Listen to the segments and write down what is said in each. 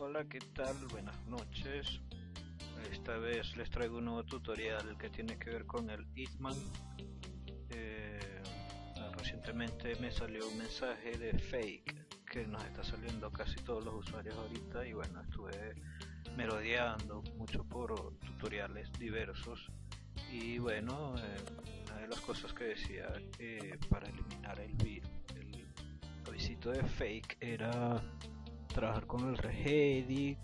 Hola, ¿qué tal? Buenas noches. Esta vez les traigo un nuevo tutorial que tiene que ver con el Hitman. Eh, recientemente me salió un mensaje de fake que nos está saliendo casi todos los usuarios ahorita y bueno, estuve merodeando mucho por tutoriales diversos y bueno, eh, una de las cosas que decía que para eliminar el, el avisito de fake era trabajar con el regedit,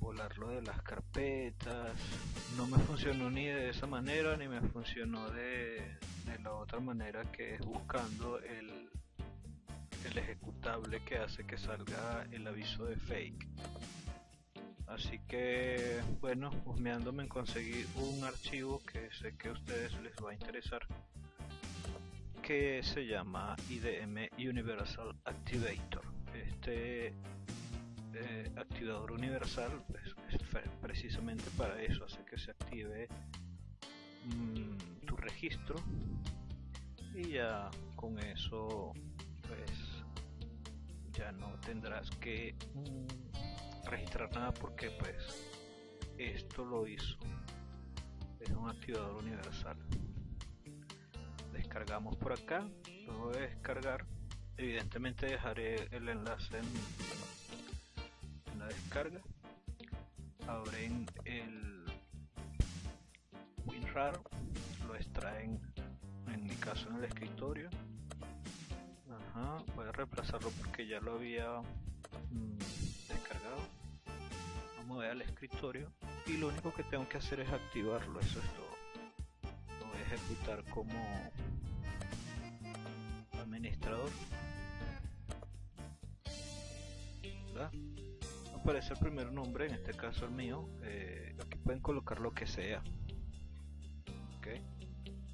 volarlo de las carpetas. No me funcionó ni de esa manera ni me funcionó de, la otra manera que es buscando el, el ejecutable que hace que salga el aviso de fake. Así que bueno, husmeándome en conseguir un archivo que sé que a ustedes les va a interesar que se llama IDM Universal Activator este eh, activador universal pues, es precisamente para eso, hace que se active mm, tu registro. Y ya con eso pues ya no tendrás que mm, registrar nada porque pues esto lo hizo. Es un activador universal. Descargamos por acá. Luego de descargar evidentemente dejaré el enlace en, la descarga. Abren el WinRAR lo extraen en mi caso en el escritorio. Ajá, voy a reemplazarlo porque ya lo había mm, descargado. Vamos a al escritorio y lo único que tengo que hacer es activarlo eso es todo. Lo voy a ejecutar como aparece el primer nombre, en este caso el mío, eh, aquí pueden colocar lo que sea.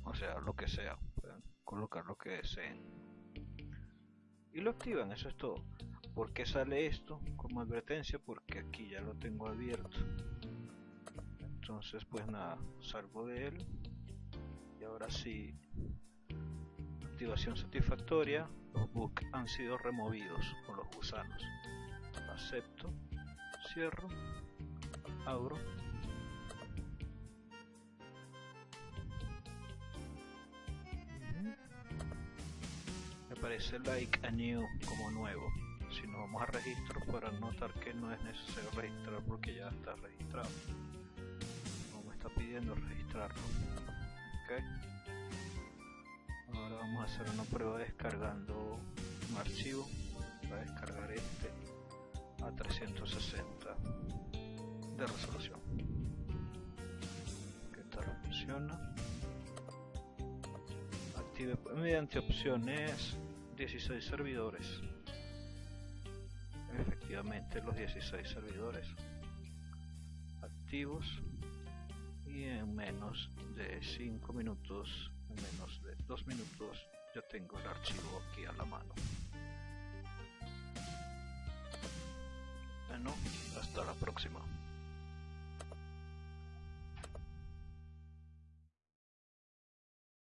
O sea, lo que sea, pueden colocar lo que deseen. Y lo activan, eso es todo. ¿Por qué sale esto como advertencia? Porque aquí ya lo tengo abierto. Entonces, pues nada, salgo de él. Y ahora sí, activación satisfactoria. Los bugs han sido removidos por los gusanos acepto, cierro, abro. Me aparece like a new como nuevo. Si nos vamos a registro para notar que no es necesario registrar porque ya está registrado. No me está pidiendo registrarlo. Okay. Ahora vamos a hacer una prueba descargando un archivo. Voy a descargar este a 360 de resolución. ¿Qué tal funciona? Active mediante opciones 16 servidores. Efectivamente los 16 servidores activos y en menos de 5 minutos, en menos de 2 minutos ya tengo el archivo aquí a la mano. Hasta la próxima.